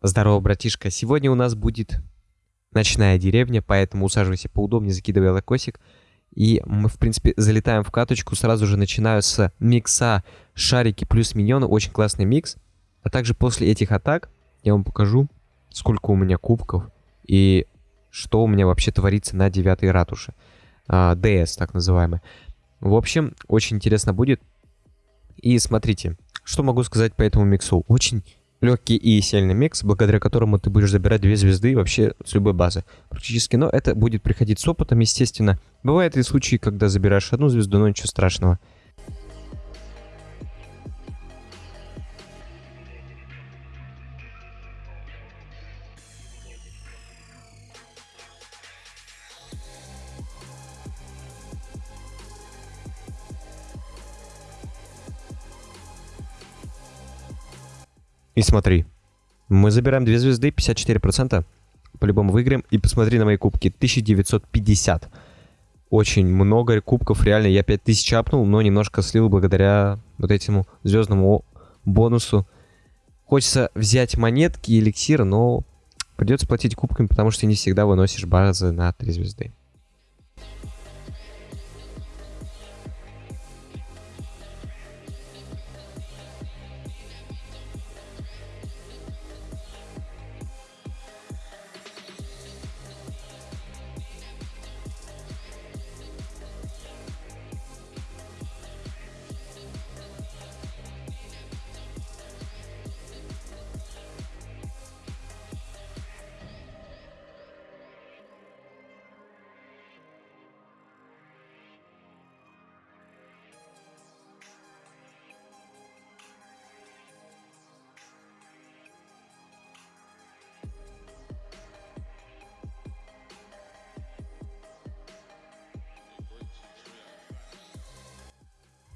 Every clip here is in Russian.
Здорово, братишка. Сегодня у нас будет ночная деревня, поэтому усаживайся поудобнее, закидывай лайкосик. И мы, в принципе, залетаем в каточку. Сразу же начинаю с микса шарики плюс миньоны. Очень классный микс. А также после этих атак я вам покажу, сколько у меня кубков и что у меня вообще творится на девятой ратуше. А, ДС, так называемый. В общем, очень интересно будет. И смотрите, что могу сказать по этому миксу. Очень легкий и сильный микс, благодаря которому ты будешь забирать две звезды вообще с любой базы. Практически, но это будет приходить с опытом, естественно. Бывают и случаи, когда забираешь одну звезду, но ничего страшного. И смотри, мы забираем 2 звезды, 54%. По-любому выиграем. И посмотри на мои кубки. 1950. Очень много кубков, реально. Я 5000 апнул, но немножко слил благодаря вот этому звездному бонусу. Хочется взять монетки и эликсир, но придется платить кубками, потому что не всегда выносишь базы на 3 звезды.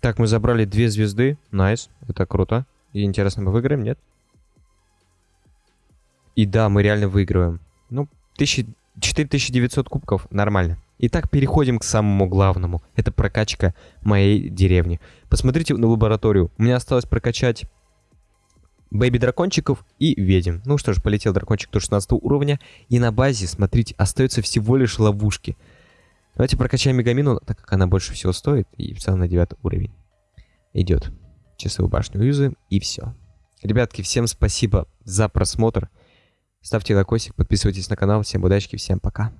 Так, мы забрали две звезды. Nice. Это круто. И интересно, мы выиграем, нет? И да, мы реально выигрываем. Ну, 4900 кубков. Нормально. Итак, переходим к самому главному. Это прокачка моей деревни. Посмотрите на лабораторию. У меня осталось прокачать baby-дракончиков и ведьм. Ну что ж, полетел дракончик до 16 уровня. И на базе, смотрите, остаются всего лишь ловушки. Давайте прокачаем Мегамину, так как она больше всего стоит. И в целом на 9 уровень идет. Часовую башню юзаем и все. Ребятки, всем спасибо за просмотр. Ставьте лайкосик, подписывайтесь на канал. Всем удачи, всем пока.